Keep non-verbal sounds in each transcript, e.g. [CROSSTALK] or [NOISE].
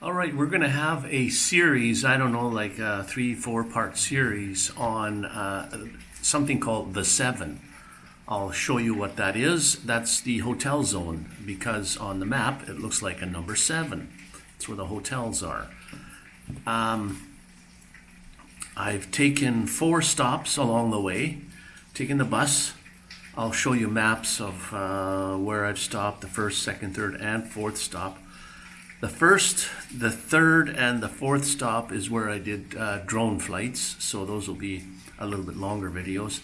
All right, we're going to have a series, I don't know, like a three, four part series on uh, something called The Seven. I'll show you what that is. That's the hotel zone because on the map it looks like a number seven. That's where the hotels are. Um, I've taken four stops along the way, taken the bus. I'll show you maps of uh, where I've stopped, the first, second, third, and fourth stop. The first, the third, and the fourth stop is where I did uh, drone flights, so those will be a little bit longer videos.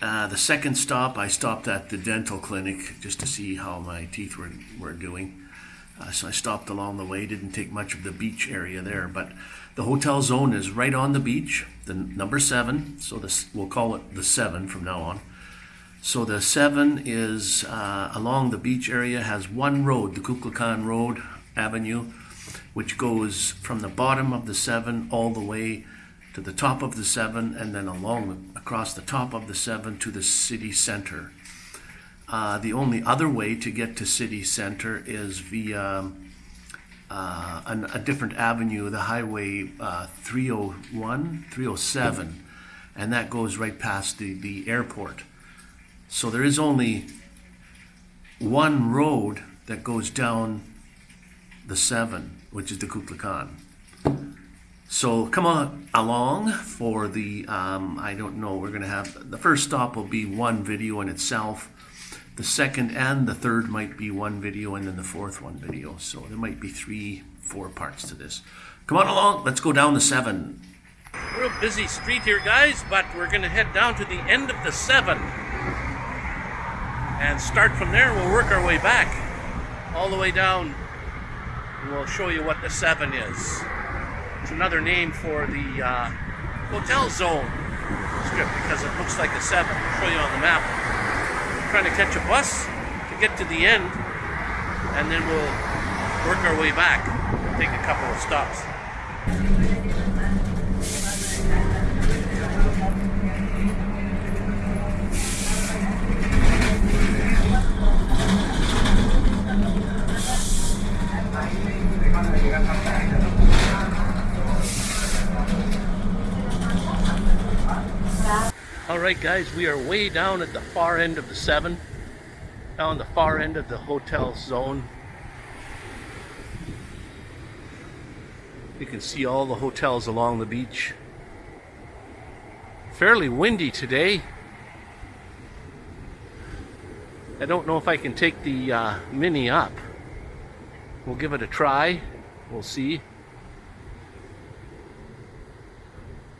Uh, the second stop, I stopped at the dental clinic just to see how my teeth were, were doing. Uh, so I stopped along the way, didn't take much of the beach area there, but the hotel zone is right on the beach, the number seven, so this, we'll call it the seven from now on. So the seven is uh, along the beach area, has one road, the Kukulkan Road, Avenue, which goes from the bottom of the seven all the way to the top of the seven and then along across the top of the seven to the city center. Uh, the only other way to get to city center is via uh, an, a different avenue, the highway uh, 301, 307, and that goes right past the, the airport. So there is only one road that goes down the seven, which is the Kukulkan. So come on along for the, um, I don't know, we're going to have, the first stop will be one video in itself. The second and the third might be one video and then the fourth one video. So there might be three, four parts to this. Come on along, let's go down the seven. Real busy street here, guys, but we're going to head down to the end of the seven. And start from there, we'll work our way back. All the way down we'll show you what the 7 is. It's another name for the uh, hotel zone strip because it looks like a 7. I'll show you on the map. Trying to catch a bus to get to the end and then we'll work our way back. Take a couple of stops. All right, guys, we are way down at the far end of the seven, down the far end of the hotel zone. You can see all the hotels along the beach. Fairly windy today. I don't know if I can take the uh, Mini up. We'll give it a try. We'll see.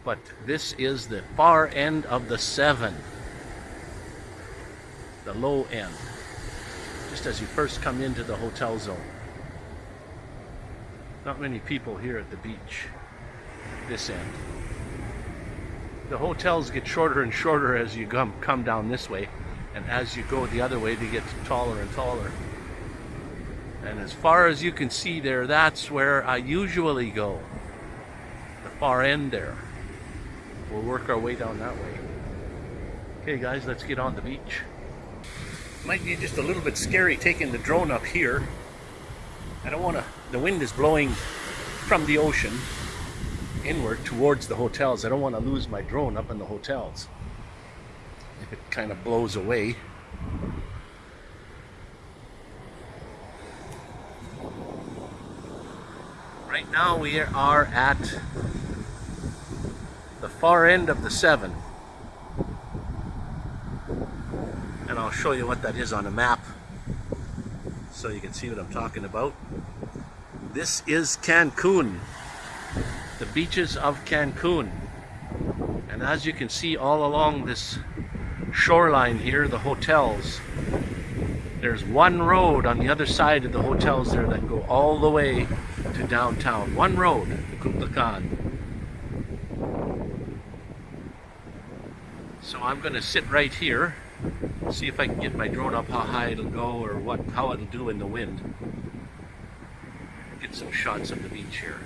but this is the far end of the seven. The low end. Just as you first come into the hotel zone. Not many people here at the beach. This end. The hotels get shorter and shorter as you come, come down this way. And as you go the other way, they get taller and taller. And as far as you can see there, that's where I usually go. The far end there. We'll work our way down that way. Okay guys, let's get on the beach. Might be just a little bit scary taking the drone up here. I don't want to, the wind is blowing from the ocean inward towards the hotels. I don't want to lose my drone up in the hotels. If it kind of blows away. Right now we are at the far end of the 7. And I'll show you what that is on a map so you can see what I'm talking about. This is Cancun, the beaches of Cancun. And as you can see all along this shoreline here, the hotels, there's one road on the other side of the hotels there that go all the way to downtown. One road, the Kukulkan. So I'm going to sit right here, see if I can get my drone up how high it'll go or what how it'll do in the wind. Get some shots of the beach here.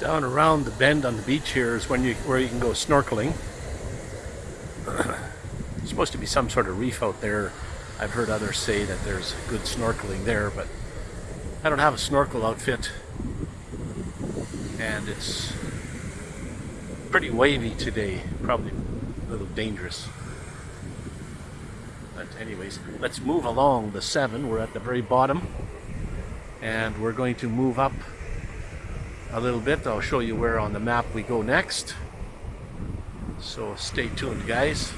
Down around the bend on the beach here is when you where you can go snorkeling. [CLEARS THROAT] There's supposed to be some sort of reef out there. I've heard others say that there's good snorkeling there, but I don't have a snorkel outfit. And it's pretty wavy today. Probably a little dangerous. But anyways, let's move along the seven. We're at the very bottom. And we're going to move up a little bit. I'll show you where on the map we go next. So stay tuned, guys.